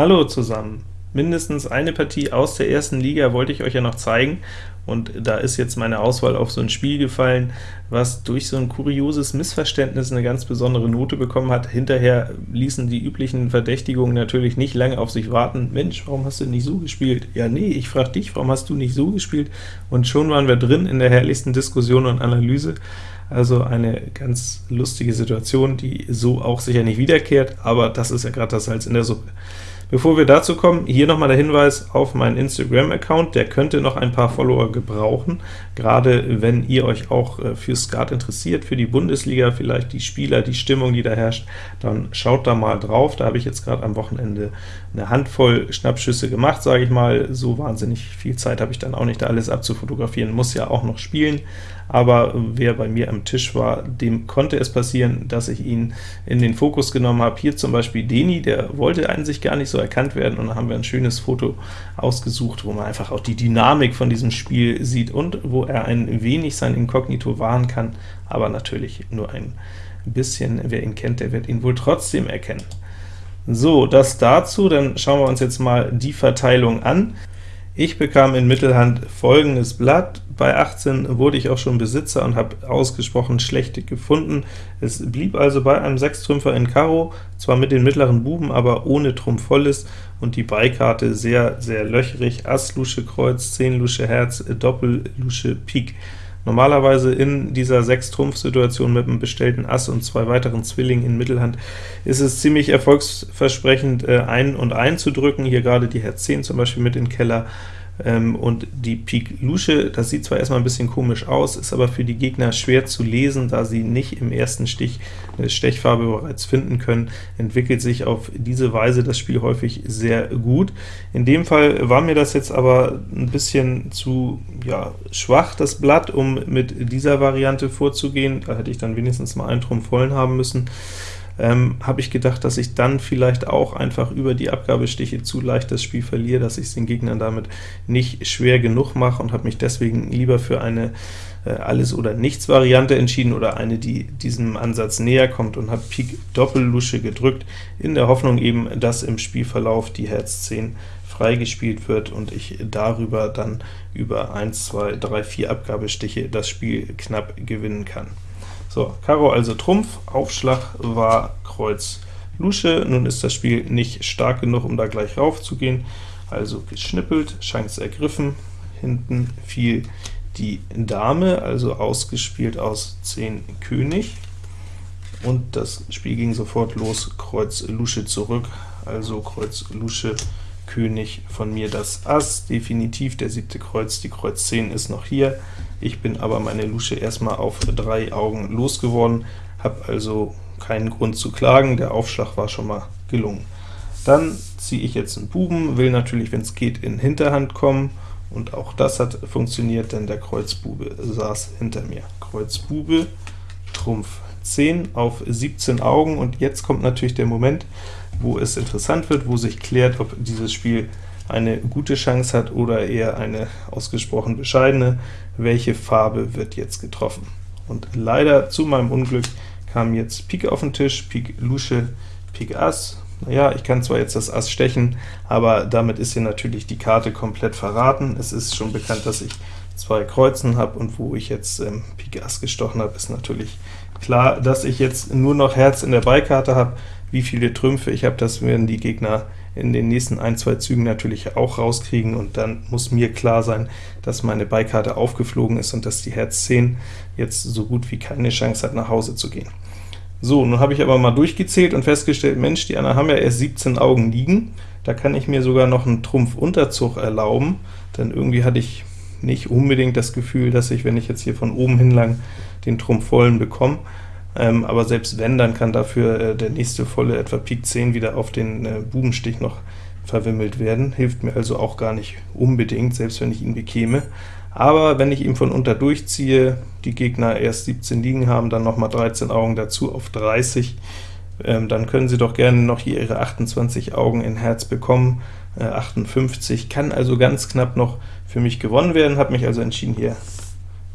Hallo zusammen! Mindestens eine Partie aus der ersten Liga wollte ich euch ja noch zeigen, und da ist jetzt meine Auswahl auf so ein Spiel gefallen, was durch so ein kurioses Missverständnis eine ganz besondere Note bekommen hat. Hinterher ließen die üblichen Verdächtigungen natürlich nicht lange auf sich warten. Mensch, warum hast du nicht so gespielt? Ja, nee, ich frage dich, warum hast du nicht so gespielt? Und schon waren wir drin in der herrlichsten Diskussion und Analyse. Also eine ganz lustige Situation, die so auch sicher nicht wiederkehrt, aber das ist ja gerade das Salz in der Suppe. Bevor wir dazu kommen, hier nochmal der Hinweis auf meinen Instagram-Account, der könnte noch ein paar Follower gebrauchen, gerade wenn ihr euch auch äh, für Skat interessiert, für die Bundesliga, vielleicht die Spieler, die Stimmung, die da herrscht, dann schaut da mal drauf, da habe ich jetzt gerade am Wochenende eine Handvoll Schnappschüsse gemacht, sage ich mal, so wahnsinnig viel Zeit habe ich dann auch nicht, da alles abzufotografieren, muss ja auch noch spielen, aber wer bei mir am Tisch war, dem konnte es passieren, dass ich ihn in den Fokus genommen habe. Hier zum Beispiel Deni, der wollte an sich gar nicht so erkannt werden, und dann haben wir ein schönes Foto ausgesucht, wo man einfach auch die Dynamik von diesem Spiel sieht und wo er ein wenig sein Inkognito wahren kann, aber natürlich nur ein bisschen. Wer ihn kennt, der wird ihn wohl trotzdem erkennen. So, das dazu, dann schauen wir uns jetzt mal die Verteilung an. Ich bekam in Mittelhand folgendes Blatt, bei 18 wurde ich auch schon Besitzer und habe ausgesprochen schlechte gefunden. Es blieb also bei einem Sechstrümpfer in Karo, zwar mit den mittleren Buben, aber ohne Trumpf volles, und die Beikarte sehr, sehr löchrig, Ass, Lusche, Kreuz, 10 Lusche, Herz, Doppel, Lusche, Pik. Normalerweise in dieser 6-Trumpf-Situation mit einem bestellten Ass und zwei weiteren Zwillingen in Mittelhand ist es ziemlich erfolgsversprechend, äh, ein und ein zu drücken, hier gerade die Herz 10 zum Beispiel mit in Keller, ähm, und die Pik Lusche, das sieht zwar erstmal ein bisschen komisch aus, ist aber für die Gegner schwer zu lesen, da sie nicht im ersten Stich eine Stechfarbe bereits finden können, entwickelt sich auf diese Weise das Spiel häufig sehr gut. In dem Fall war mir das jetzt aber ein bisschen zu ja, schwach, das Blatt, um mit dieser Variante vorzugehen, da hätte ich dann wenigstens mal einen Trumpf vollen haben müssen ähm, habe ich gedacht, dass ich dann vielleicht auch einfach über die Abgabestiche zu leicht das Spiel verliere, dass ich es den Gegnern damit nicht schwer genug mache und habe mich deswegen lieber für eine äh, Alles-oder-Nichts-Variante entschieden, oder eine, die diesem Ansatz näher kommt, und habe Pik Doppellusche gedrückt, in der Hoffnung eben, dass im Spielverlauf die Herz 10 freigespielt wird und ich darüber dann über 1, 2, 3, 4 Abgabestiche das Spiel knapp gewinnen kann. So, Karo also Trumpf, Aufschlag war Kreuz Lusche, nun ist das Spiel nicht stark genug, um da gleich rauf zu gehen, also geschnippelt, Chance ergriffen, hinten fiel die Dame, also ausgespielt aus 10 König, und das Spiel ging sofort los, Kreuz Lusche zurück, also Kreuz Lusche König von mir das Ass, definitiv der siebte Kreuz, die Kreuz 10 ist noch hier, ich bin aber meine Lusche erstmal auf drei Augen losgeworden, habe also keinen Grund zu klagen, der Aufschlag war schon mal gelungen. Dann ziehe ich jetzt einen Buben, will natürlich, wenn es geht, in Hinterhand kommen, und auch das hat funktioniert, denn der Kreuzbube saß hinter mir. Kreuz Bube, Trumpf 10 auf 17 Augen, und jetzt kommt natürlich der Moment, wo es interessant wird, wo sich klärt, ob dieses Spiel eine gute Chance hat oder eher eine ausgesprochen bescheidene. Welche Farbe wird jetzt getroffen? Und leider zu meinem Unglück kam jetzt Pik auf den Tisch, Pik Lusche, Pik Ass. Naja, ich kann zwar jetzt das Ass stechen, aber damit ist hier natürlich die Karte komplett verraten. Es ist schon bekannt, dass ich zwei Kreuzen habe, und wo ich jetzt ähm, Pik Ass gestochen habe, ist natürlich klar, dass ich jetzt nur noch Herz in der Beikarte habe. Wie viele Trümpfe ich habe, das werden die Gegner in den nächsten ein, zwei Zügen natürlich auch rauskriegen, und dann muss mir klar sein, dass meine Beikarte aufgeflogen ist und dass die Herz 10 jetzt so gut wie keine Chance hat, nach Hause zu gehen. So, nun habe ich aber mal durchgezählt und festgestellt, Mensch, die anderen haben ja erst 17 Augen liegen, da kann ich mir sogar noch einen Trumpf-Unterzug erlauben, denn irgendwie hatte ich nicht unbedingt das Gefühl, dass ich, wenn ich jetzt hier von oben hinlang den Trumpf vollen bekomme, ähm, aber selbst wenn, dann kann dafür äh, der nächste volle etwa Pik 10 wieder auf den äh, Bubenstich noch verwimmelt werden, hilft mir also auch gar nicht unbedingt, selbst wenn ich ihn bekäme. Aber wenn ich ihn von unter durchziehe, die Gegner erst 17 liegen haben, dann nochmal 13 Augen dazu auf 30, ähm, dann können sie doch gerne noch hier ihre 28 Augen in Herz bekommen, äh, 58, kann also ganz knapp noch für mich gewonnen werden, habe mich also entschieden, hier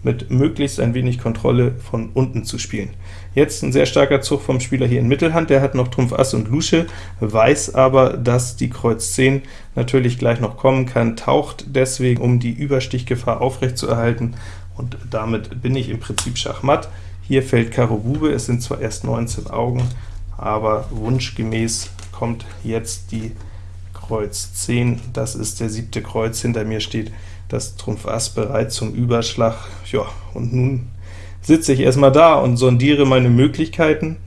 mit möglichst ein wenig Kontrolle von unten zu spielen. Jetzt ein sehr starker Zug vom Spieler hier in Mittelhand, der hat noch Trumpf Ass und Lusche, weiß aber, dass die Kreuz 10 natürlich gleich noch kommen kann, taucht deswegen, um die Überstichgefahr aufrechtzuerhalten, und damit bin ich im Prinzip Schachmatt. Hier fällt Karo Bube, es sind zwar erst 19 Augen, aber wunschgemäß kommt jetzt die Kreuz 10, das ist der siebte Kreuz, hinter mir steht das Trumpf Ass bereit zum Überschlag. Ja, und nun sitze ich erstmal da und sondiere meine Möglichkeiten.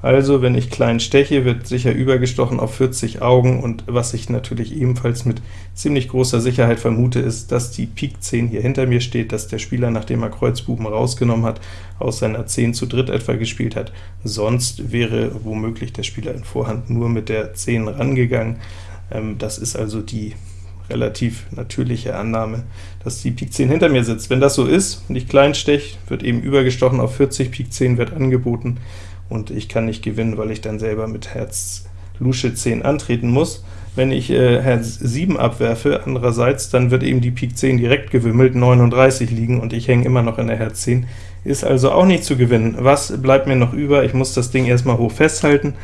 Also, wenn ich klein steche, wird sicher übergestochen auf 40 Augen, und was ich natürlich ebenfalls mit ziemlich großer Sicherheit vermute, ist, dass die Pik 10 hier hinter mir steht, dass der Spieler, nachdem er Kreuzbuben rausgenommen hat, aus seiner 10 zu dritt etwa gespielt hat. Sonst wäre womöglich der Spieler in Vorhand nur mit der 10 rangegangen. Ähm, das ist also die relativ natürliche Annahme, dass die Pik 10 hinter mir sitzt. Wenn das so ist und ich klein steche, wird eben übergestochen auf 40, Pik 10 wird angeboten, und ich kann nicht gewinnen, weil ich dann selber mit Herz Lusche 10 antreten muss. Wenn ich äh, Herz 7 abwerfe, andererseits, dann wird eben die Pik 10 direkt gewimmelt, 39 liegen, und ich hänge immer noch in der Herz 10, ist also auch nicht zu gewinnen. Was bleibt mir noch über? Ich muss das Ding erstmal hoch festhalten.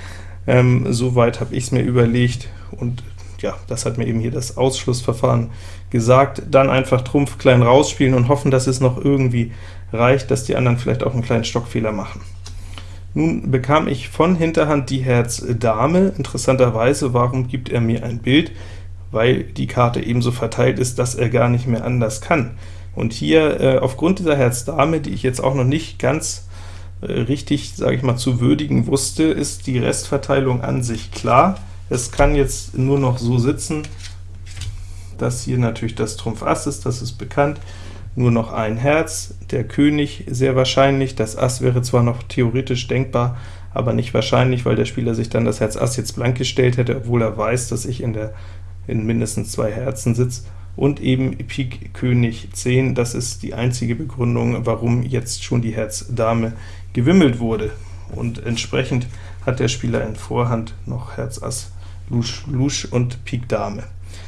Ähm, Soweit habe ich es mir überlegt, und ja, das hat mir eben hier das Ausschlussverfahren gesagt. Dann einfach Trumpf klein rausspielen und hoffen, dass es noch irgendwie reicht, dass die anderen vielleicht auch einen kleinen Stockfehler machen. Nun bekam ich von Hinterhand die Herz Dame. Interessanterweise, warum gibt er mir ein Bild? Weil die Karte ebenso verteilt ist, dass er gar nicht mehr anders kann. Und hier, äh, aufgrund dieser Herz Dame, die ich jetzt auch noch nicht ganz äh, richtig, sage ich mal, zu würdigen wusste, ist die Restverteilung an sich klar. Es kann jetzt nur noch so sitzen, dass hier natürlich das Trumpf Ass ist, das ist bekannt, nur noch ein Herz, der König sehr wahrscheinlich, das Ass wäre zwar noch theoretisch denkbar, aber nicht wahrscheinlich, weil der Spieler sich dann das Herz Ass jetzt blank gestellt hätte, obwohl er weiß, dass ich in, der, in mindestens zwei Herzen sitze, und eben Pik König 10, das ist die einzige Begründung, warum jetzt schon die Herz Dame gewimmelt wurde, und entsprechend hat der Spieler in Vorhand noch Herz Ass Lusch, Lusch und Pik Dame.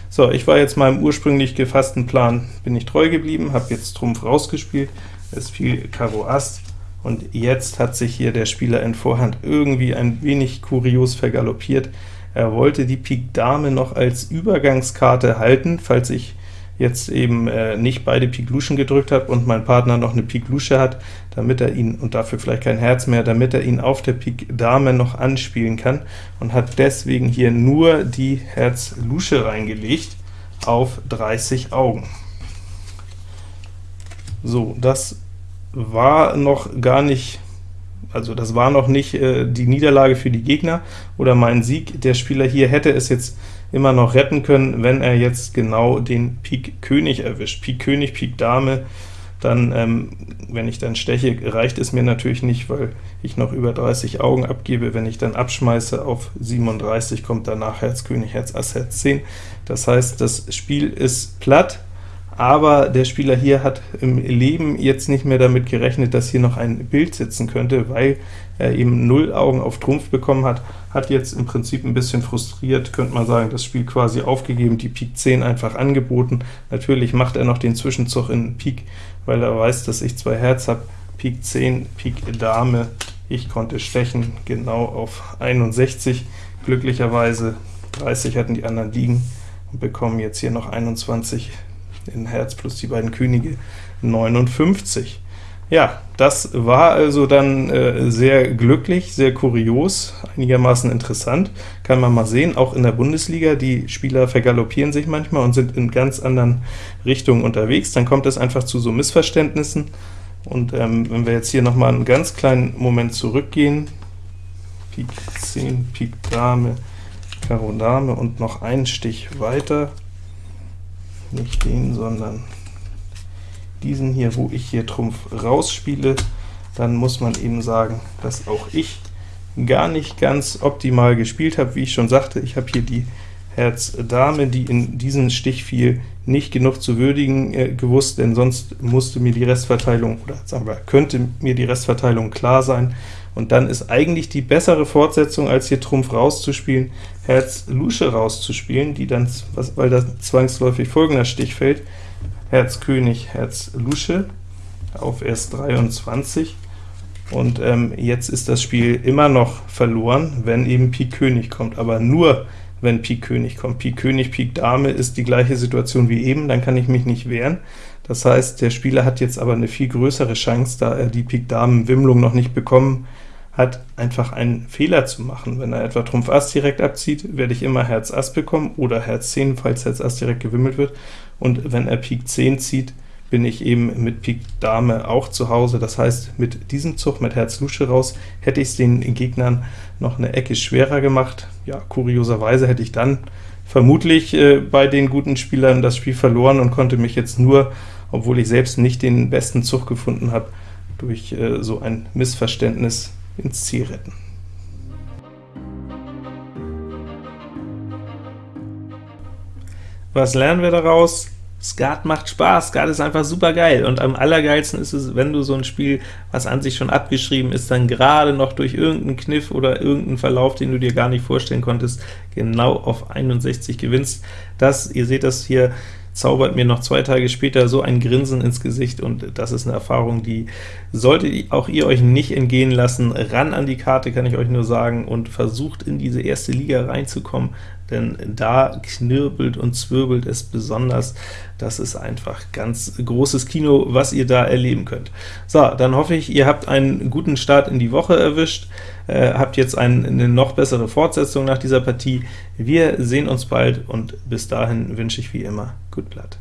So, ich war jetzt meinem ursprünglich gefassten Plan, bin ich treu geblieben, habe jetzt Trumpf rausgespielt, es fiel Karo Ass, und jetzt hat sich hier der Spieler in Vorhand irgendwie ein wenig kurios vergaloppiert. Er wollte die Pik Dame noch als Übergangskarte halten, falls ich jetzt eben äh, nicht beide Pik Luschen gedrückt habe und mein Partner noch eine Pik Lusche hat, damit er ihn, und dafür vielleicht kein Herz mehr, damit er ihn auf der Pik Dame noch anspielen kann, und hat deswegen hier nur die Herz Lusche reingelegt auf 30 Augen. So, das war noch gar nicht also das war noch nicht äh, die Niederlage für die Gegner oder mein Sieg. Der Spieler hier hätte es jetzt immer noch retten können, wenn er jetzt genau den Pik König erwischt. Pik König, Pik Dame, dann, ähm, wenn ich dann steche, reicht es mir natürlich nicht, weil ich noch über 30 Augen abgebe. Wenn ich dann abschmeiße auf 37, kommt danach Herz König, Herz Ass, Herz 10. Das heißt, das Spiel ist platt, aber der Spieler hier hat im Leben jetzt nicht mehr damit gerechnet, dass hier noch ein Bild sitzen könnte, weil er eben 0 Augen auf Trumpf bekommen hat, hat jetzt im Prinzip ein bisschen frustriert, könnte man sagen, das Spiel quasi aufgegeben, die Pik 10 einfach angeboten. Natürlich macht er noch den Zwischenzug in Pik, weil er weiß, dass ich zwei Herz habe, Pik 10, Pik Dame, ich konnte stechen, genau auf 61, glücklicherweise 30 hatten die anderen liegen und bekommen jetzt hier noch 21 in Herz plus die beiden Könige 59. Ja, das war also dann äh, sehr glücklich, sehr kurios, einigermaßen interessant. Kann man mal sehen, auch in der Bundesliga, die Spieler vergaloppieren sich manchmal und sind in ganz anderen Richtungen unterwegs. Dann kommt es einfach zu so Missverständnissen. Und ähm, wenn wir jetzt hier nochmal einen ganz kleinen Moment zurückgehen, Pik 10, Pik Dame, Karo Dame und noch einen Stich weiter, nicht den, sondern diesen hier, wo ich hier Trumpf rausspiele, dann muss man eben sagen, dass auch ich gar nicht ganz optimal gespielt habe. Wie ich schon sagte, ich habe hier die Herz Dame, die in diesen Stich fiel, nicht genug zu würdigen äh, gewusst, denn sonst musste mir die Restverteilung, oder sagen wir, könnte mir die Restverteilung klar sein, und dann ist eigentlich die bessere Fortsetzung, als hier Trumpf rauszuspielen, Herz Lusche rauszuspielen, die dann, was, weil da zwangsläufig folgender Stich fällt, Herz König, Herz Lusche, auf erst 23, und ähm, jetzt ist das Spiel immer noch verloren, wenn eben Pik König kommt, aber nur wenn Pik König kommt. Pik König, Pik Dame ist die gleiche Situation wie eben, dann kann ich mich nicht wehren. Das heißt, der Spieler hat jetzt aber eine viel größere Chance, da er die Pik Damen Wimmlung noch nicht bekommen hat, einfach einen Fehler zu machen. Wenn er etwa Trumpf Ass direkt abzieht, werde ich immer Herz Ass bekommen, oder Herz 10, falls Herz Ass direkt gewimmelt wird, und wenn er Pik 10 zieht, bin ich eben mit Pik Dame auch zu Hause. Das heißt, mit diesem Zug mit Herz Lusche raus hätte ich es den Gegnern noch eine Ecke schwerer gemacht. Ja, kurioserweise hätte ich dann vermutlich äh, bei den guten Spielern das Spiel verloren und konnte mich jetzt nur, obwohl ich selbst nicht den besten Zug gefunden habe, durch äh, so ein Missverständnis ins Ziel retten. Was lernen wir daraus? Skat macht Spaß, Skat ist einfach super geil, und am allergeilsten ist es, wenn du so ein Spiel, was an sich schon abgeschrieben ist, dann gerade noch durch irgendeinen Kniff oder irgendeinen Verlauf, den du dir gar nicht vorstellen konntest, genau auf 61 gewinnst. Das, ihr seht das hier, zaubert mir noch zwei Tage später so ein Grinsen ins Gesicht, und das ist eine Erfahrung, die solltet auch ihr euch nicht entgehen lassen. Ran an die Karte, kann ich euch nur sagen, und versucht in diese erste Liga reinzukommen, denn da knirbelt und zwirbelt es besonders. Das ist einfach ganz großes Kino, was ihr da erleben könnt. So, dann hoffe ich, ihr habt einen guten Start in die Woche erwischt, äh, habt jetzt ein, eine noch bessere Fortsetzung nach dieser Partie. Wir sehen uns bald, und bis dahin wünsche ich wie immer Good Blood.